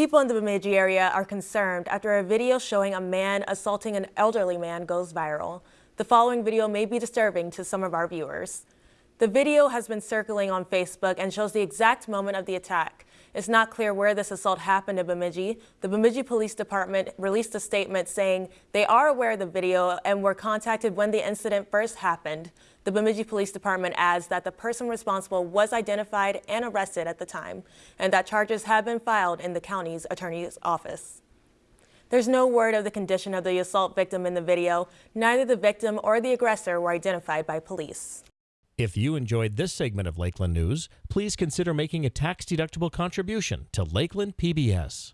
People in the Bemidji area are concerned after a video showing a man assaulting an elderly man goes viral. The following video may be disturbing to some of our viewers. The video has been circling on Facebook and shows the exact moment of the attack. It's not clear where this assault happened in Bemidji. The Bemidji Police Department released a statement saying they are aware of the video and were contacted when the incident first happened. The Bemidji Police Department adds that the person responsible was identified and arrested at the time, and that charges have been filed in the county's attorney's office. There's no word of the condition of the assault victim in the video. Neither the victim or the aggressor were identified by police. If you enjoyed this segment of Lakeland News, please consider making a tax-deductible contribution to Lakeland PBS.